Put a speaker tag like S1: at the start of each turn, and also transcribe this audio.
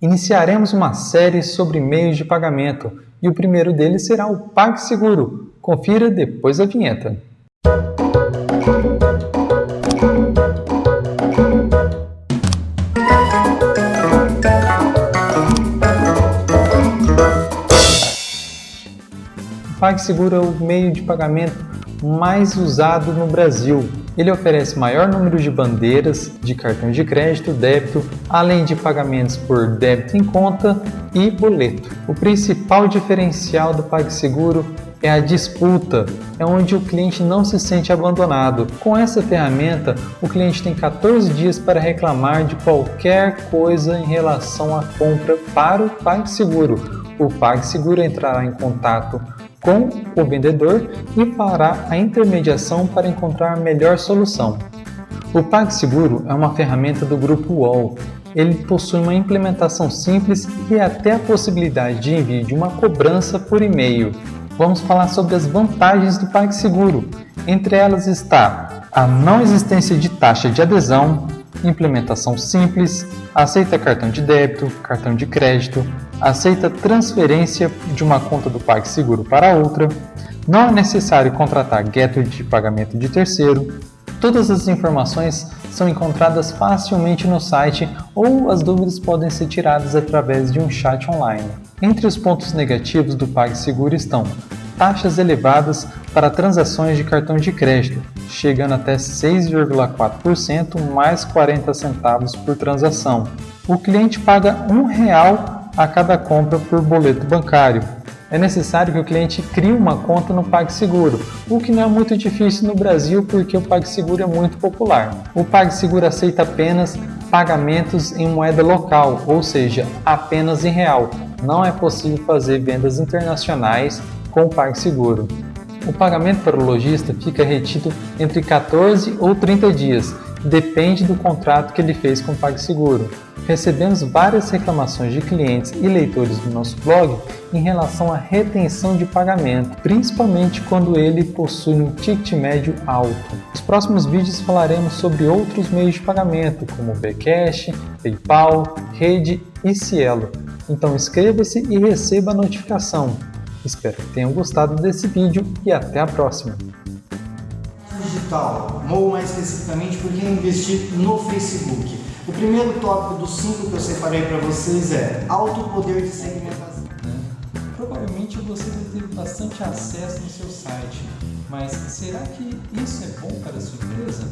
S1: Iniciaremos uma série sobre meios de pagamento e o primeiro deles será o PagSeguro. Confira depois da vinheta. O PagSeguro é o meio de pagamento mais usado no Brasil. Ele oferece maior número de bandeiras de cartão de crédito, débito, além de pagamentos por débito em conta e boleto. O principal diferencial do PagSeguro é a disputa, é onde o cliente não se sente abandonado. Com essa ferramenta, o cliente tem 14 dias para reclamar de qualquer coisa em relação à compra para o PagSeguro. O PagSeguro entrará em contato com o vendedor e fará a intermediação para encontrar a melhor solução. O PagSeguro é uma ferramenta do grupo UOL. Ele possui uma implementação simples e até a possibilidade de envio de uma cobrança por e-mail. Vamos falar sobre as vantagens do PagSeguro. Entre elas está a não existência de taxa de adesão, implementação simples, aceita cartão de débito, cartão de crédito, aceita transferência de uma conta do PagSeguro para outra, não é necessário contratar gateway de pagamento de terceiro. Todas as informações são encontradas facilmente no site ou as dúvidas podem ser tiradas através de um chat online. Entre os pontos negativos do PagSeguro estão taxas elevadas para transações de cartão de crédito, chegando até 6,4% mais 40 centavos por transação. O cliente paga um real a cada compra por boleto bancário. É necessário que o cliente crie uma conta no PagSeguro, o que não é muito difícil no Brasil porque o PagSeguro é muito popular. O PagSeguro aceita apenas pagamentos em moeda local, ou seja, apenas em real. Não é possível fazer vendas internacionais com o PagSeguro. O pagamento para o lojista fica retido entre 14 ou 30 dias, depende do contrato que ele fez com o PagSeguro. Recebemos várias reclamações de clientes e leitores do nosso blog em relação à retenção de pagamento, principalmente quando ele possui um ticket médio alto. Nos próximos vídeos falaremos sobre outros meios de pagamento, como Bcash, PayPal, Rede e Cielo. Então inscreva-se e receba a notificação. Espero que tenham gostado desse vídeo e até a próxima.
S2: Digital, ou mais especificamente por que investir no Facebook. O primeiro tópico dos cinco que eu separei para vocês é alto poder de segmentação.
S1: Provavelmente você vai ter bastante acesso no seu site, mas será que isso é bom para a sua empresa?